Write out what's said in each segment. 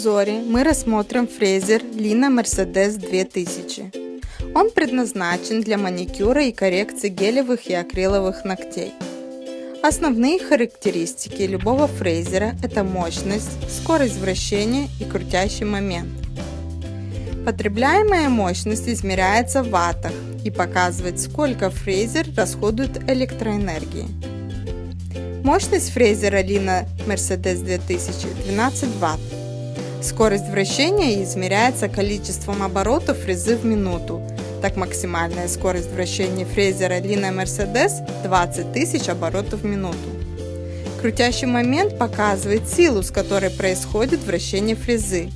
обзоре мы рассмотрим фрезер Lina Mercedes 2000. Он предназначен для маникюра и коррекции гелевых и акриловых ногтей. Основные характеристики любого фрезера – это мощность, скорость вращения и крутящий момент. Потребляемая мощность измеряется в ваттах и показывает, сколько фрезер расходует электроэнергии. Мощность фрезера Lina Mercedes 2000 12 Вт. Скорость вращения измеряется количеством оборотов фрезы в минуту. Так максимальная скорость вращения фрезера Lina Mercedes 20 тысяч оборотов в минуту. Крутящий момент показывает силу, с которой происходит вращение фрезы.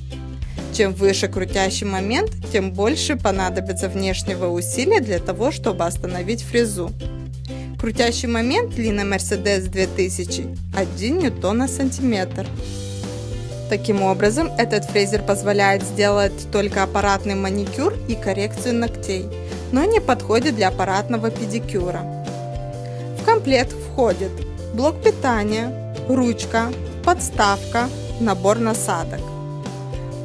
Чем выше крутящий момент, тем больше понадобится внешнего усилия для того, чтобы остановить фрезу. Крутящий момент Lina Mercedes 2000 1 ньютон на сантиметр. Таким образом, этот фрезер позволяет сделать только аппаратный маникюр и коррекцию ногтей, но не подходит для аппаратного педикюра. В комплект входит блок питания, ручка, подставка, набор насадок.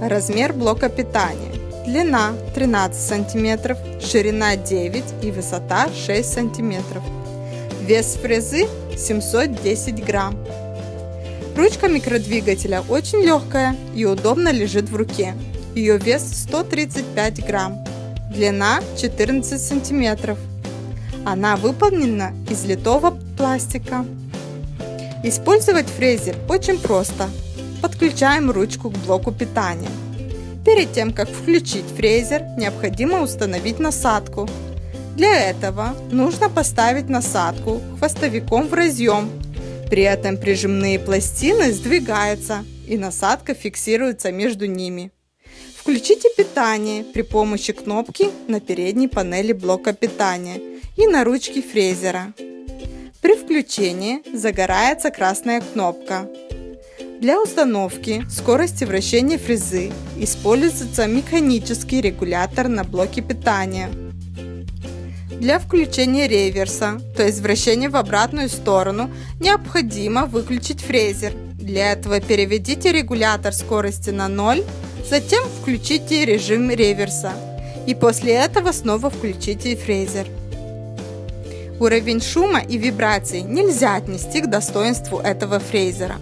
Размер блока питания. Длина 13 см, ширина 9 и высота 6 см. Вес фрезы 710 грамм. Ручка микродвигателя очень легкая и удобно лежит в руке. Ее вес 135 грамм. Длина 14 сантиметров. Она выполнена из литого пластика. Использовать фрезер очень просто. Подключаем ручку к блоку питания. Перед тем, как включить фрезер, необходимо установить насадку для этого нужно поставить насадку хвостовиком в разъем. При этом прижимные пластины сдвигаются и насадка фиксируется между ними. Включите питание при помощи кнопки на передней панели блока питания и на ручке фрезера. При включении загорается красная кнопка. Для установки скорости вращения фрезы используется механический регулятор на блоке питания. Для включения реверса, то есть вращения в обратную сторону, необходимо выключить фрезер. Для этого переведите регулятор скорости на 0, затем включите режим реверса. И после этого снова включите фрезер. Уровень шума и вибраций нельзя отнести к достоинству этого фрезера,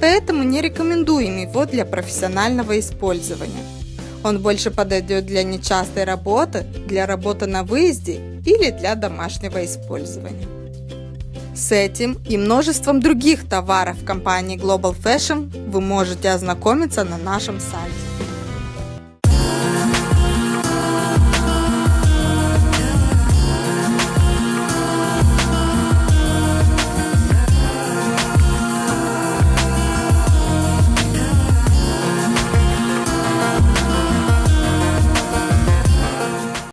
поэтому не рекомендуем его для профессионального использования. Он больше подойдет для нечастой работы, для работы на выезде или для домашнего использования. С этим и множеством других товаров компании Global Fashion вы можете ознакомиться на нашем сайте.